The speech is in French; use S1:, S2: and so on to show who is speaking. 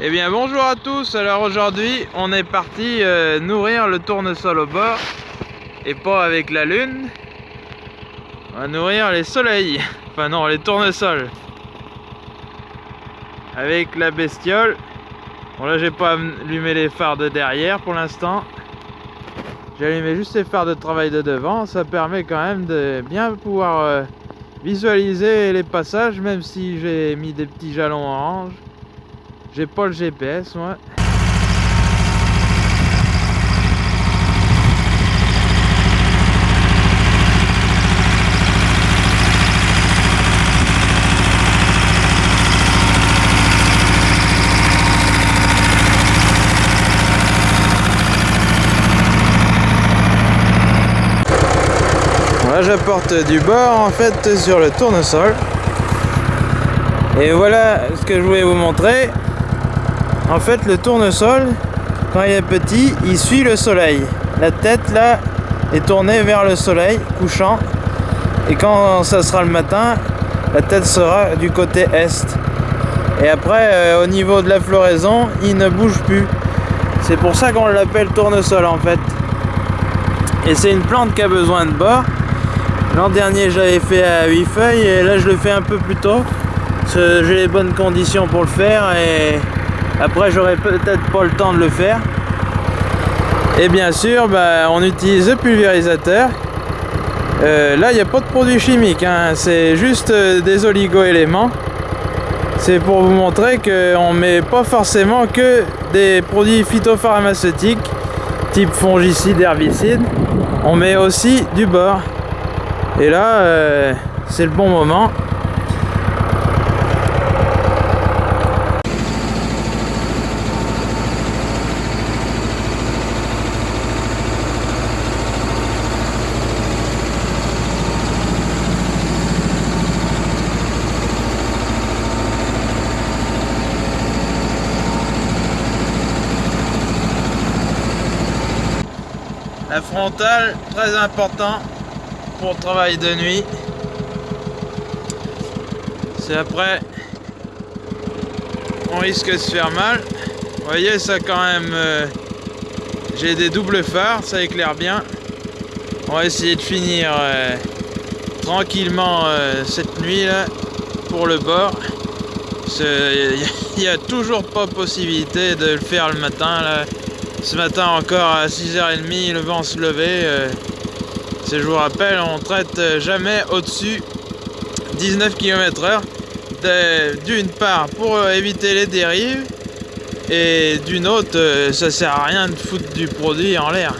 S1: Eh bien bonjour à tous, alors aujourd'hui on est parti euh, nourrir le tournesol au bord et pas avec la lune. On va nourrir les soleils, enfin non les tournesols. Avec la bestiole. Bon là j'ai pas allumé les phares de derrière pour l'instant. J'ai allumé juste les phares de travail de devant, ça permet quand même de bien pouvoir euh, visualiser les passages même si j'ai mis des petits jalons orange. J'ai pas le GPS, moi. Là j'apporte du bord en fait sur le tournesol et voilà ce que je voulais vous montrer en fait, le tournesol, quand il est petit, il suit le soleil. La tête, là, est tournée vers le soleil, couchant. Et quand ça sera le matin, la tête sera du côté est. Et après, euh, au niveau de la floraison, il ne bouge plus. C'est pour ça qu'on l'appelle tournesol, en fait. Et c'est une plante qui a besoin de bord. L'an dernier, j'avais fait à 8 feuilles, et là, je le fais un peu plus tôt. J'ai les bonnes conditions pour le faire, et après, j'aurai peut-être pas le temps de le faire. Et bien sûr, bah, on utilise le pulvérisateur. Euh, là, il n'y a pas de produits chimiques, hein. c'est juste euh, des oligo-éléments. C'est pour vous montrer qu'on ne met pas forcément que des produits phytopharmaceutiques, type fongicides, herbicides. On met aussi du bord. Et là, euh, c'est le bon moment. La frontale, très important pour le travail de nuit. C'est après, on risque de se faire mal. Vous voyez, ça quand même, euh, j'ai des doubles phares, ça éclaire bien. On va essayer de finir euh, tranquillement euh, cette nuit là pour le bord. Il n'y a toujours pas possibilité de le faire le matin là. Ce matin encore à 6h30, le vent se levait. Euh, je vous rappelle, on traite jamais au-dessus 19 km heure. D'une part pour éviter les dérives et d'une autre, euh, ça sert à rien de foutre du produit en l'air.